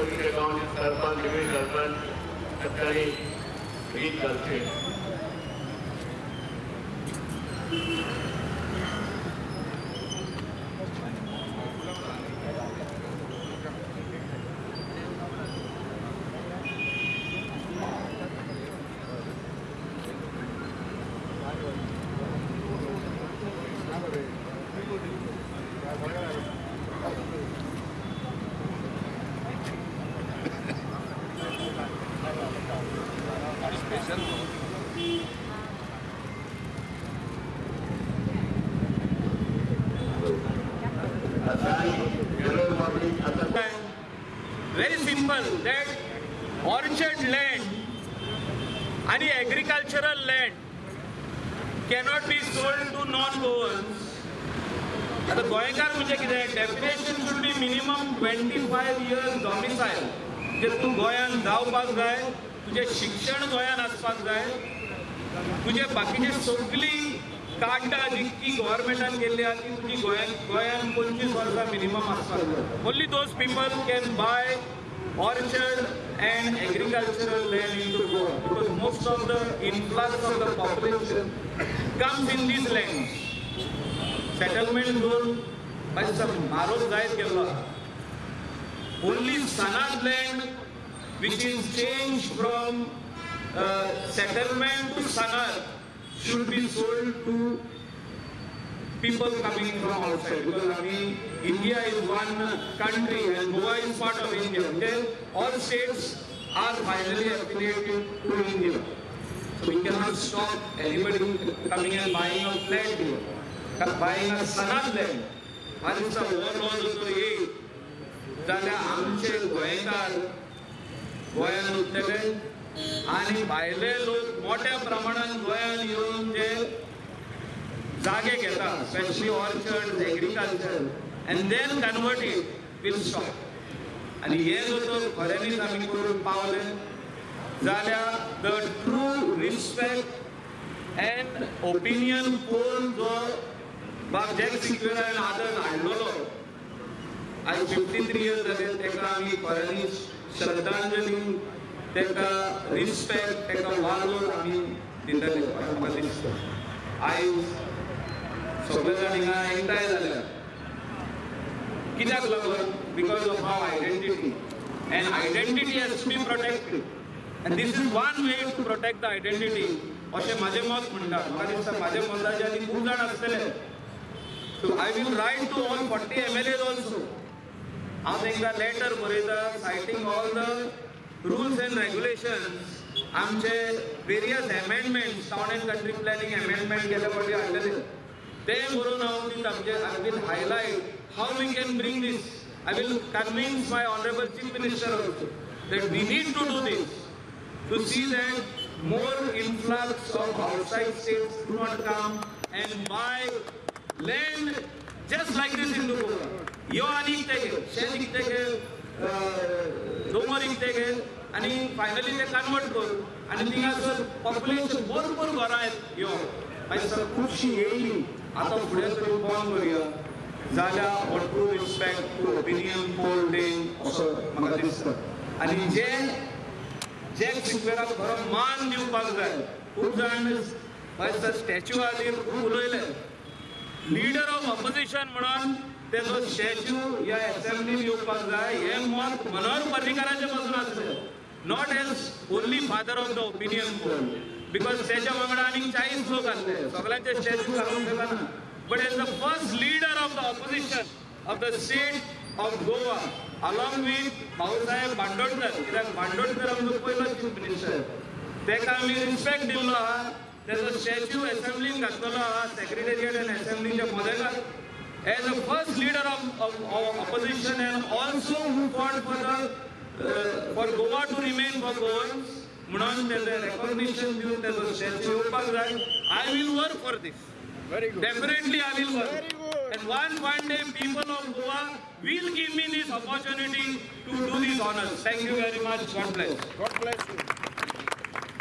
सरपंच नवीन सरपंच सत्कारी गीत घालचे जनरल आता very simple that orchard land आणि agricultural land cannot be sold to non over आता गोंयकार म्हणजे कितें definition should be minimum twenty five years domicile म्हणजे तूं गोंयांत जावपाक जाय तुजें शिक्षण गोंयांत आसपाक जाय तुजे बाकीचे सगळी टाटा जितकी गव्हर्नमेंटान केल्ली आसा ती तुजी गोंयान गोंयान पंचवीस वर्सां मिनिमम आसता only those people can buy orchard and agricultural land into Goa because most of the influx of the population comes in this land settlement zone मातसो म्हारोग जायत गेल्लो आसा. Only सनाज land which is change from settlement to सनाज should be sold to people coming from outside because I mean India is one country and Goa is part of India. Then all states are finally affiliated to India. So we cannot stop anybody coming and buying a flat here, buying a Sanad land. And it's a overload of the जाल्यार आमचे गोंयकार गोंयान उरतले आनी भायले लोक मोठ्या प्रमाणात गोंयांत येवन जे जागे घेता specially orchard agriculture and then convert it will stop आनी हे जर खऱ्यांनीच आमी करून पावले जाल्यार the true respect and opinion poll जो बाब जॅक सिक्युरान आदर हाडलेलो आज फिफ्टी थ्री इयर्स जाले ताका आमी खऱ्यांनी श्रद्धांजली तांकां रिस्पेक्ट ताका वालोर आमी दितले अशें म्हाका दिसता आयज सगळे जाण हिंगा एकठांय जाल्या कित्याक लागून because of how identity and identity has be protected and this is one way to protect the identity अशें म्हाजें मत म्हणटा म्हाका दिसता म्हाज्या मताचे आनी खूब जाण आसतले so I will write to all forty M L As also हांव तांकां लेटर बरयता citing all the rules and regulations आमचे various amendment town and country planning amendment केल्या फावटी हाडलेले ते बरोवन हांव दिता आमचे I will highlight how we can bring this I will convince my honourable chief minister also that we need to do this to see that more influx of outside states to not come and buy land just like this in to यो आनी इकते शेत इकते दोंगर इकते आनी finally ते convert कर आनी थिंगासर population भरपूर घरां आहेत यो. मागीर खुबशीं येयली आतां फुडें तरी बंद करुया. जाल्यार हो true respect to opinion poll day असो म्हाका दिसता. आनी जे जॅक सिक्वेराक खरो मान दिवपाक जाय खूब जाण मागीर स्टॅच्यू खातीर खूब उलयले लिडर ऑफ ऑपोजिशन म्हणून तेजो स्टॅच्यू ह्या एसेंब्लीन येवपाक जाय हें मत मनोहर पर्रीकाराचे पासून आसलें not as only father of the opinion because तेच्या वांगडा आनीक चाळीस लोक आसले सगळ्यांचे स्टॅच्यू घालूंक शकना but as the first leader of the opposition of the state of Goa along with Bhausaheb Bandodkar कित्याक बांदोडकर आमचो पयलो चीफ मिनिस्टर तेका आमी रिस्पेक्ट दिल्लो आहा. तेजो स्टॅच्यू एसेंब्लीन घातलेलो आहा. सेक्रेटेरियट एंड एसेंब्लीच्या मदेगाक as a first leader of opposition and also who fought for the for Goa to remain for Goans म्हणून तेजें रेकॉग्निशन दिवन तेजो स्टॅच्यू येवपाक जाय I will work for this Very good. Definitely I will work Very good. And one one day people of Goa will give me this opportunity to do these honors. Thank you very much. God bless. God bless you.